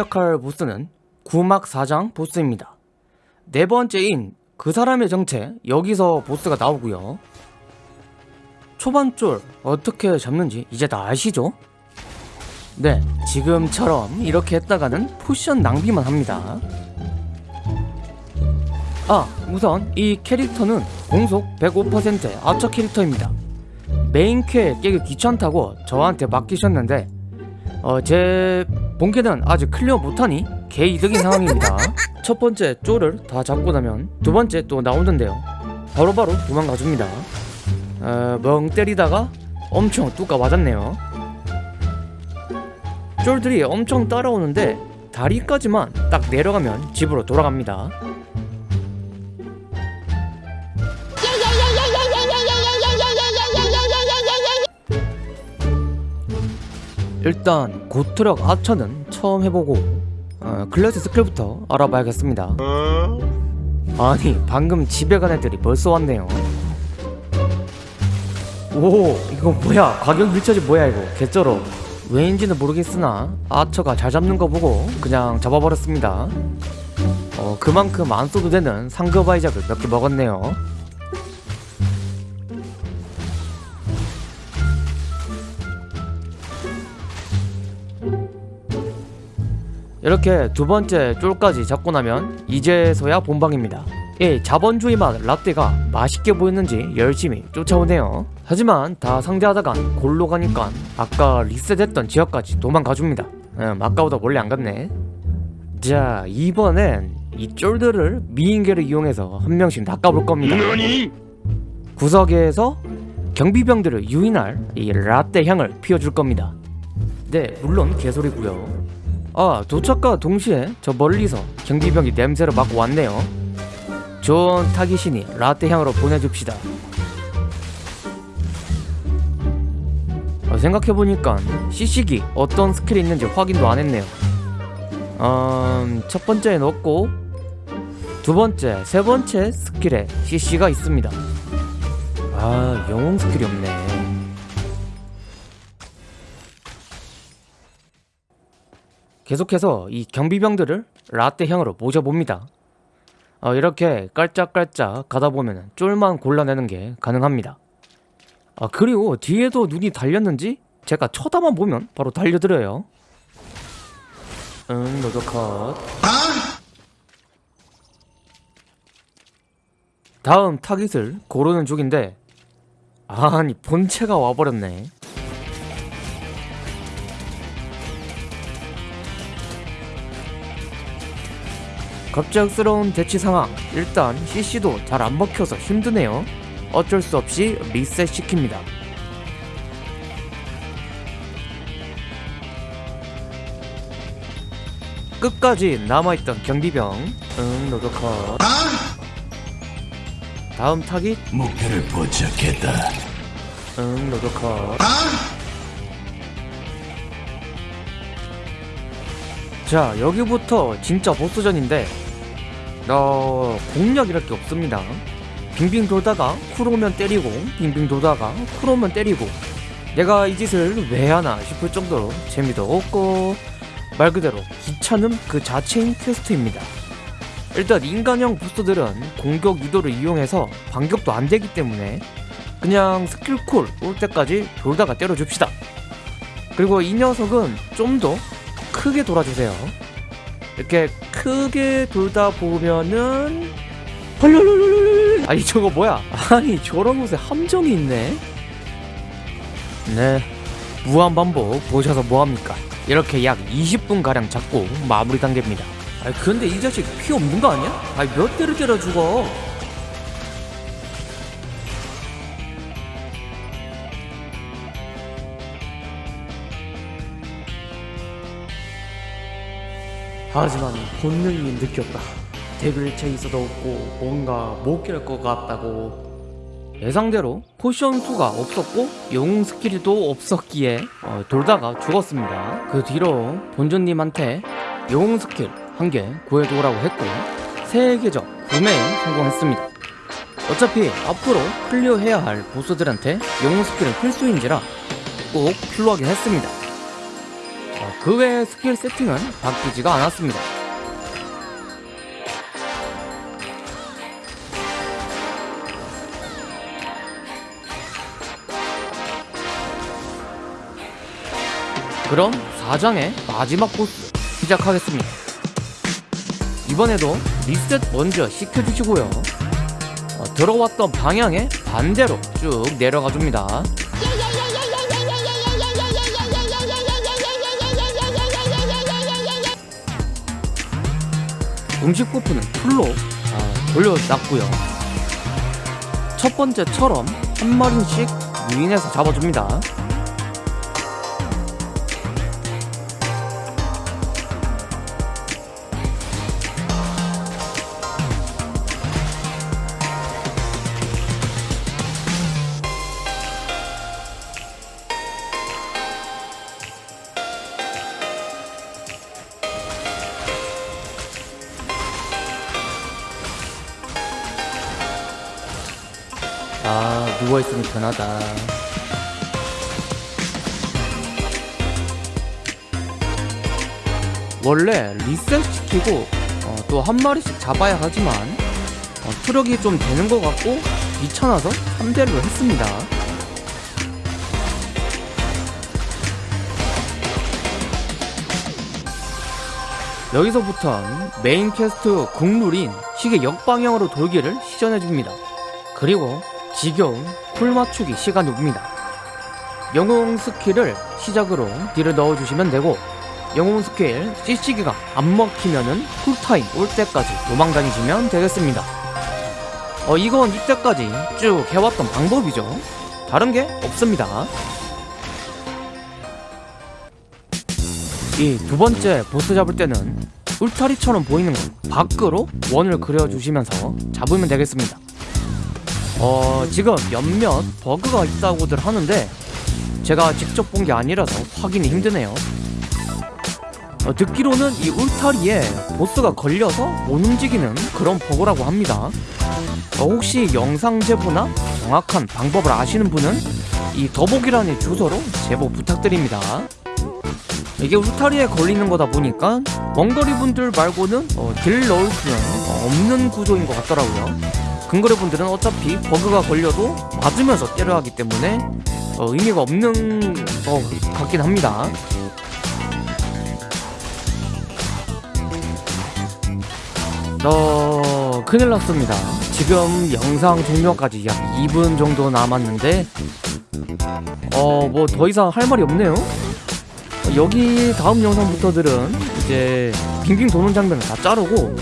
공략할 보스는 구막 사장 보스입니다. 네 번째인 그 사람의 정체 여기서 보스가 나오고요. 초반 쫄 어떻게 잡는지 이제 다 아시죠? 네, 지금처럼 이렇게 했다가는 포션 낭비만 합니다. 아, 우선 이 캐릭터는 공속 105%의 아처 캐릭터입니다. 메인 캐 깨기 귀찮다고 저한테 맡기셨는데 어, 제 본캐는 아직 클리어 못하니 개이득인 상황입니다. 첫 번째 쫄을 다 잡고 나면 두 번째 또 나오는데요. 바로 바로 도망가줍니다. 어, 멍 때리다가 엄청 뚜까 맞았네요. 쫄들이 엄청 따라오는데 다리까지만 딱 내려가면 집으로 돌아갑니다. 일단 고트력 하처는 처음 해보고 어, 클래스 스킬부터 알아봐야겠습니다. 아니 방금 집에 간 애들이 벌써 왔네요. 오 이거 뭐야? 가격 밀착이 뭐야 이거? 개쩔어. 왜인지는 모르겠으나 아처가 잘 잡는 거 보고 그냥 잡아버렸습니다. 어 그만큼 안 써도 되는 상급 아이작을 몇 개 먹었네요 이렇게 두 번째 쫄까지 잡고 나면 이제서야 본방입니다. 예, 자본주의 맛 라떼가 맛있게 보였는지 열심히 쫓아오네요. 하지만 다 상대하다간 골로 가니까 아까 리셋했던 지역까지 도망가줍니다. 음, 아까보다 원래 안 갔네. 자, 이번엔 이 쫄들을 미인계를 이용해서 한 명씩 낚아볼 겁니다. 구석에서 경비병들을 유인할 이 라떼 향을 피워줄 겁니다. 네, 물론 개소리고요. 아 도착과 동시에 저 멀리서 경비병이 냄새를 맡고 왔네요. 좋은 타깃이니 라떼 향으로 보내줍시다. 아, 생각해보니까 CC기 어떤 스킬이 있는지 확인도 안했네요. 음, 첫 번째에 넣고 두 번째, 세 번째 스킬에 CC가 있습니다. 아 영웅 스킬이 없네 계속해서 이 경비병들을 라떼 향으로 모셔봅니다. 어, 이렇게 깔짝깔짝 가다 보면 쫄만 골라내는 게 가능합니다. 아 그리고 뒤에도 눈이 달렸는지 제가 쳐다만 보면 바로 달려들어요. 응 너도 컷. 다음 타깃을 고르는 중인데 아니 본체가 와버렸네. 갑작스러운 대치 상황. 일단 CC도 잘 안 먹혀서 힘드네요. 어쩔 수 없이 리셋 시킵니다. 끝까지 남아있던 경비병. 응 너도 컷 다음 타깃. 목표를 포착했다. 응 너도 컷 자 여기부터 진짜 보스전인데 어 공략 이랄게 없습니다. 빙빙 돌다가 cool 오면 때리고 빙빙 돌다가 cool 오면 때리고. 내가 이 짓을 왜 하나 싶을 정도로 재미도 없고 말 그대로 귀찮음 그 자체인 퀘스트입니다. 일단 인간형 보스들은 공격 유도를 이용해서 반격도 안 되기 때문에 그냥 스킬 쿨올 때까지 돌다가 때려줍시다. 그리고 이 녀석은 좀 더 크게 돌아주세요 이렇게 크게 돌다 보면은 헐헐헐헐 아니 저거 뭐야? 아니 저런 곳에 함정이 있네. 네. 무한반복. 보셔서 뭐합니까? 이렇게 약 20분가량 잡고 마무리 단계입니다. 아니 근데 이 자식 피 없는 거 아니야? 아니 몇 대를 때려 죽어 하지만 본능이 느꼈다. 데빌체 있어도 없고 뭔가 못 깰 것 같다고. 예상대로 포션 수가 없었고 영웅 스킬도 없었기에 어, 돌다가 죽었습니다. 그 뒤로 본주님한테 영웅 스킬 한 개 구해두라고 했고 세 계적 구매에 성공했습니다. 어차피 앞으로 클리어해야 할 보스들한테 영웅 스킬은 필수인지라 꼭 필요하긴 했습니다. 어, 그 외의 스킬 세팅은 바뀌지가 않았습니다. 그럼 4장의 마지막 보스 시작하겠습니다. 이번에도 리셋 먼저 시켜주시고요. 어, 들어왔던 방향에 반대로 쭉 내려가 줍니다. 음식 부프는 풀로 아, 돌려놨고요. 첫 번째처럼 한 마리씩 유인해서 잡아줍니다. 누워있으니 편하다. 원래 리셋 시키고 어, 또 한 마리씩 잡아야 하지만 어, 투력이 좀 되는 것 같고 귀찮아서 3대를 했습니다. 여기서부턴 main quest 국룰인 시계 역방향으로 돌기를 시전해줍니다. 그리고 지겨운 cool 맞추기 시간이 옵니다. 영웅 스킬을 시작으로 deal을 넣어주시면 되고 영웅 스킬 CC기가 안 먹히면은 cooltime 올 때까지 도망다니시면 되겠습니다. 어 이건 이때까지 쭉 해왔던 방법이죠. 다른 게 없습니다. 이 두 번째 보스 잡을 때는 울타리처럼 보이는 것 밖으로 원을 그려주시면서 잡으면 되겠습니다. 어, 지금 몇몇 버그가 있다고들 하는데 제가 직접 본 게 아니라서 확인이 힘드네요. 어, 듣기로는 이 울타리에 보스가 걸려서 못 움직이는 그런 버그라고 합니다. 어, 혹시 영상 제보나 정확한 방법을 아시는 분은 이 더보기란의 주소로 제보 부탁드립니다. 이게 울타리에 걸리는 거다 보니까 원거리 분들 말고는 어, 딜 넣을 수는 없는 구조인 것 같더라고요. 근거리 분들은 어차피 버그가 걸려도 맞으면서 때려야 하기 때문에 어, 의미가 없는 것 같긴 합니다. 어, 큰일 났습니다. 지금 영상 종료까지 약 2분 정도 남았는데, 어, 뭐 더 이상 할 말이 없네요. 어, 여기 다음 영상부터들은 이제 빙빙 도는 장면을 다 자르고,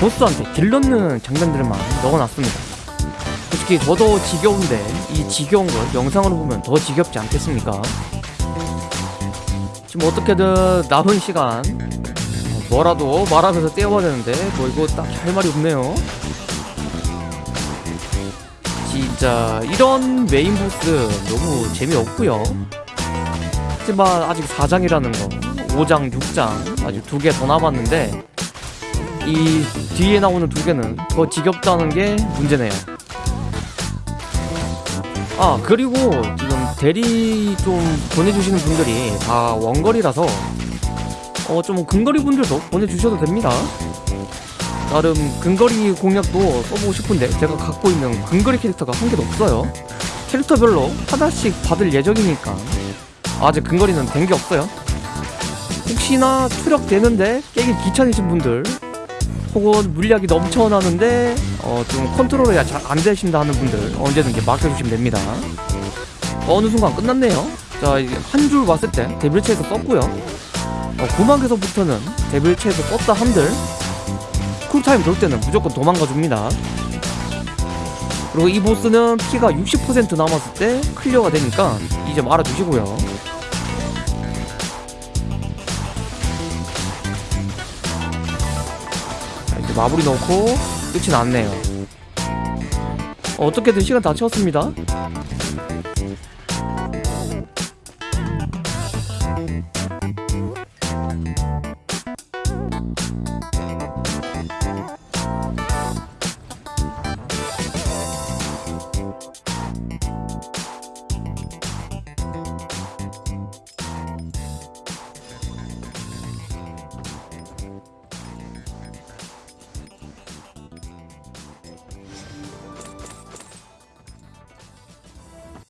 보스한테 딜 넣는 장면들만 넣어놨습니다. 솔직히 저도 지겨운데 이 지겨운 걸 영상으로 보면 더 지겹지 않겠습니까? 지금 어떻게든 남은 시간 어, 뭐라도 말하면서 때워야 되는데 뭐 이거 딱히 할 말이 없네요. 진짜 이런 메인 보스 너무 재미없고요. 하지만 아직 4장이라는 거 5장, 6장 아직 두 개 더 남았는데 이 뒤에 나오는 두 개는 더 지겹다는 게 문제네요. 아 그리고 지금 대리 좀 보내주시는 분들이 다 원거리라서 어 좀 근거리 분들도 보내주셔도 됩니다. 나름 근거리 공략도 써보고 싶은데 제가 갖고 있는 근거리 캐릭터가 한 개도 없어요. 캐릭터별로 하나씩 받을 예정이니까 아직 근거리는 된 게 없어요. 혹시나 투력 되는데 깨기 귀찮으신 분들 혹은 물약이 넘쳐나는데 어, 좀 컨트롤이 잘 안 되신다 하는 분들 언제든지 맡겨주시면 됩니다. 어느 순간 끝났네요. 자, 한줄 왔을 때 데빌체에서 썼고요. 어, 구막에서부터는 데빌체에서 썼다 한들 cooltime 돌 때는 무조건 도망가 줍니다. 그리고 이 보스는 피가 60% 남았을 때 클리어가 되니까 이제 알아두시고요. 마무리 넣고 끝이 났네요. 어, 어떻게든 시간 다 채웠습니다.